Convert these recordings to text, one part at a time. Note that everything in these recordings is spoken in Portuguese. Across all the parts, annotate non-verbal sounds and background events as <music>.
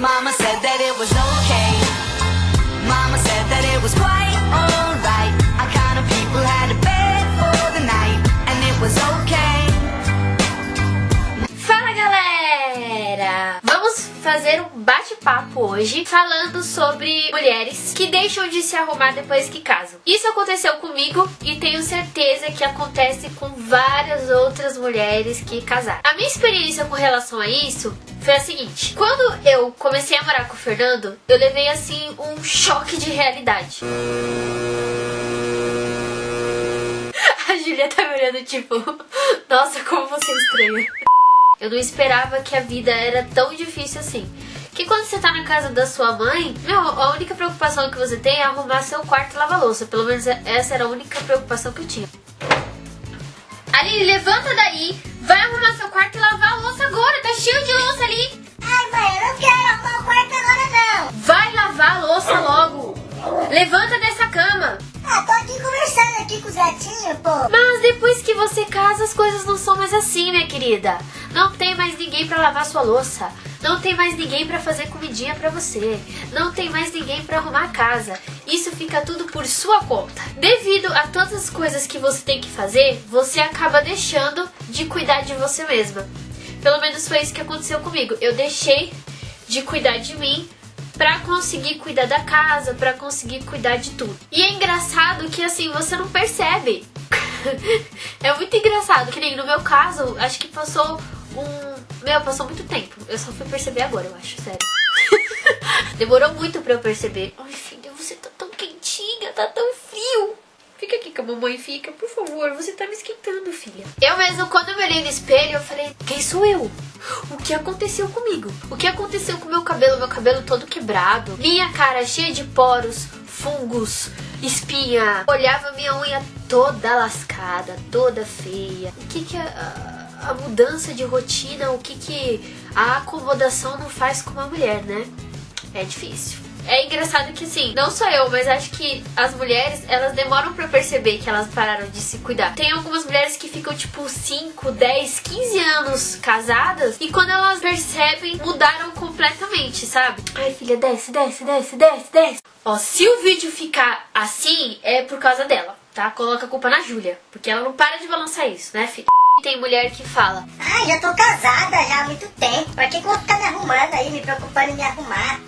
Mama said that it was okay. Mama said that it was quite fazer um bate-papo hoje falando sobre mulheres que deixam de se arrumar depois que casam. Isso aconteceu comigo e tenho certeza que acontece com várias outras mulheres que casaram. A minha experiência com relação a isso foi a seguinte: quando eu comecei a morar com o Fernando, eu levei assim um choque de realidade. <laughs> A Julia tá me olhando tipo, <laughs> nossa, como você é estranha. Eu não esperava que a vida era tão difícil assim. Que quando você tá na casa da sua mãe, meu, a única preocupação que você tem é arrumar seu quarto e lavar louça. Pelo menos essa era a única preocupação que eu tinha. Aline, levanta daí, vai arrumar seu quarto e lavar a louça agora, tá cheio de louça ali. Ai, mãe, eu não quero arrumar o quarto agora, não. Vai lavar a louça logo. Levanta dessa cama. Ah, tô aqui conversando aqui com os gatinhos, pô. Mas depois que você casa, as coisas não são mais assim, minha querida. Não tem mais ninguém pra lavar sua louça. Não tem mais ninguém pra fazer comidinha pra você. Não tem mais ninguém pra arrumar a casa. Isso fica tudo por sua conta. Devido a todas as coisas que você tem que fazer, você acaba deixando de cuidar de você mesma. Pelo menos foi isso que aconteceu comigo. Eu deixei de cuidar de mim pra conseguir cuidar da casa, pra conseguir cuidar de tudo. E é engraçado que assim, você não percebe. <laughs> é muito engraçado, que nem no meu caso, acho que passou um. Meu, passou muito tempo. Eu só fui perceber agora, eu acho, sério. <laughs> Demorou muito pra eu perceber. Ai, filha, você tá tão quentinha, tá tão frio. Fica aqui que a mamãe fica, por favor, você tá me esquentando, filha. Eu mesmo, quando eu me olhei no espelho, eu falei, quem sou eu? O que aconteceu comigo? O que aconteceu com meu cabelo? Meu cabelo todo quebrado, minha cara cheia de poros, fungos, espinha. Olhava minha unha toda lascada, toda feia. O que que a, a, mudança de rotina, o que que a acomodação não faz com uma mulher, né? É difícil. É engraçado que assim, não só eu, mas acho que as mulheres, elas demoram para perceber que elas pararam de se cuidar. Tem algumas mulheres que ficam tipo 5, 10, 15 anos casadas e quando elas percebem, mudaram completamente, sabe? Ai, filha, desce, desce, desce, desce, desce. Ó, se o vídeo ficar assim, é por causa dela, tá? Coloca a culpa na Júlia, porque ela não para de balançar isso, né, filha? Tem mulher que fala: Ai, já tô casada já há muito tempo. Pra que, que eu vou ficar me arrumando aí, me preocupando em me arrumar?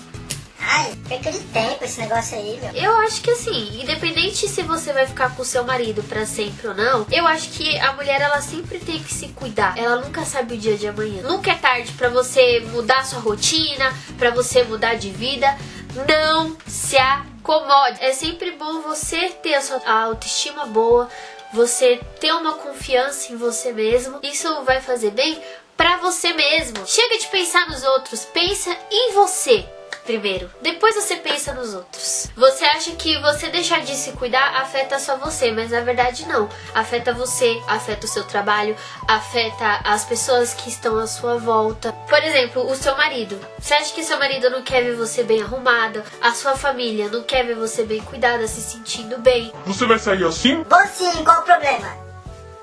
Ai, perca de tempo esse negócio aí, meu. Eu acho que assim, independente se você vai ficar com o seu marido para sempre ou não, eu acho que a mulher ela sempre tem que se cuidar. Ela nunca sabe o dia de amanhã. Nunca é tarde para você mudar sua rotina, para você mudar de vida. Não se acomode. É sempre bom você ter a sua autoestima boa, você ter uma confiança em você mesmo. Isso vai fazer bem para você mesmo. Chega de pensar nos outros, pensa em você primeiro. Depois você pensa nos outros. Você acha que você deixar de se cuidar afeta só você, mas na verdade não. Afeta você, afeta o seu trabalho, afeta as pessoas que estão à sua volta. Por exemplo, o seu marido. Você acha que seu marido não quer ver você bem arrumada? A sua família não quer ver você bem cuidada, se sentindo bem? Você vai sair assim? Vou sim, qual o problema?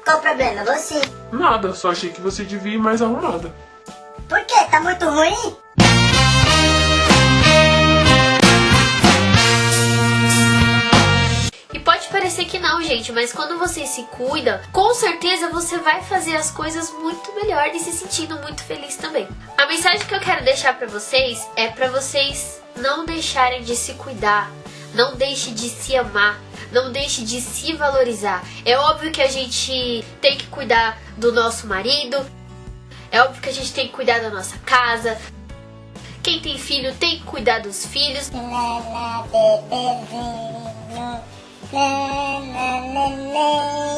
Qual o problema? Vou sim. Nada, só achei que você devia ir mais arrumada. Por quê? Tá muito ruim? Que não, gente, mas quando você se cuida, com certeza você vai fazer as coisas muito melhor e se sentindo muito feliz também. A mensagem que eu quero deixar para vocês é para vocês não deixarem de se cuidar, não deixe de se amar, não deixe de se valorizar. É óbvio que a gente tem que cuidar do nosso marido, é óbvio que a gente tem que cuidar da nossa casa. Quem tem filho tem que cuidar dos filhos.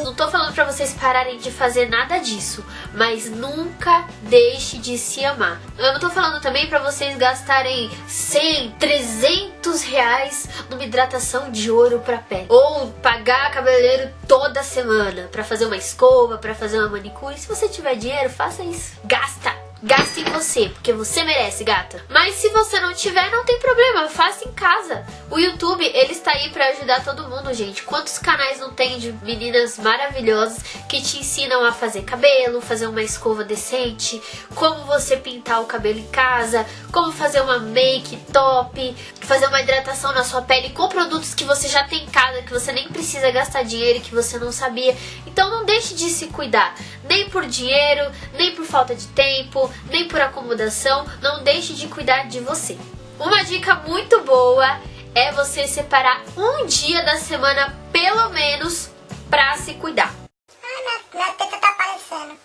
Não tô falando pra vocês pararem de fazer nada disso, mas nunca deixe de se amar. Eu não tô falando também pra vocês gastarem 100, 300 reais numa hidratação de ouro pra pele. Ou pagar cabeleireiro toda semana pra fazer uma escova, pra fazer uma manicure. Se você tiver dinheiro, faça isso. Gasta! Gaste em você, porque você merece, gata. Mas se você não tiver, não tem problema, faça em casa. O YouTube, ele está aí para ajudar todo mundo, gente. Quantos canais não tem de meninas maravilhosas que te ensinam a fazer cabelo, fazer uma escova decente, como você pintar o cabelo em casa, como fazer uma make top, fazer uma hidratação na sua pele com produtos que você já tem em casa, que você nem precisa gastar dinheiro que você não sabia. Então não deixe de se cuidar, nem por dinheiro, nem por falta de tempo, nem por acomodação, não deixe de cuidar de você. Uma dica muito boa é você separar um dia da semana, pelo menos, pra se cuidar. Minha, minha teta tá aparecendo.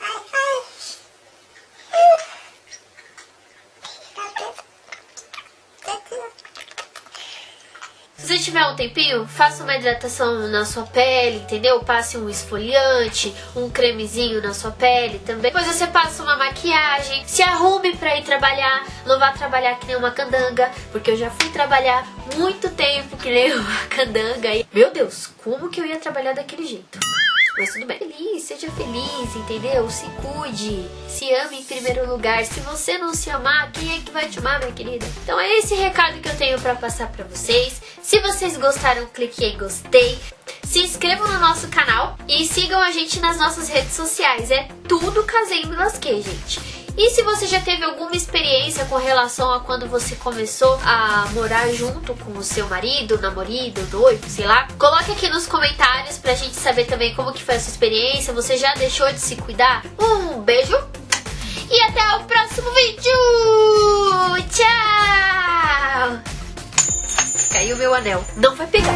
Ai, ai. Minha teta. Tetinha. Se você tiver um tempinho, faça uma hidratação na sua pele, entendeu? Passe um esfoliante, um cremezinho na sua pele também. Depois você passa uma maquiagem, se arrume pra ir trabalhar. Não vá trabalhar que nem uma candanga, porque eu já fui trabalhar muito tempo que nem <laughs> uma candanga. E, meu Deus, como que eu ia trabalhar daquele jeito? Mas tudo bem. Feliz, seja feliz, entendeu? Se cuide, se ame em primeiro lugar. Se você não se amar, quem é que vai te amar, minha querida? Então é esse recado que eu tenho pra passar pra vocês. Se vocês gostaram, clique em gostei. Se inscrevam no nosso canal e sigam a gente nas nossas redes sociais. É tudo Casei e gente. E se você já teve alguma experiência com relação a quando você começou a morar junto com o seu marido, namorado, noivo, sei lá, coloque aqui nos comentários pra gente saber também como que foi a sua experiência. Você já deixou de se cuidar? Um beijo e até o próximo vídeo! Tchau! Caiu meu anel. Não vai pegar.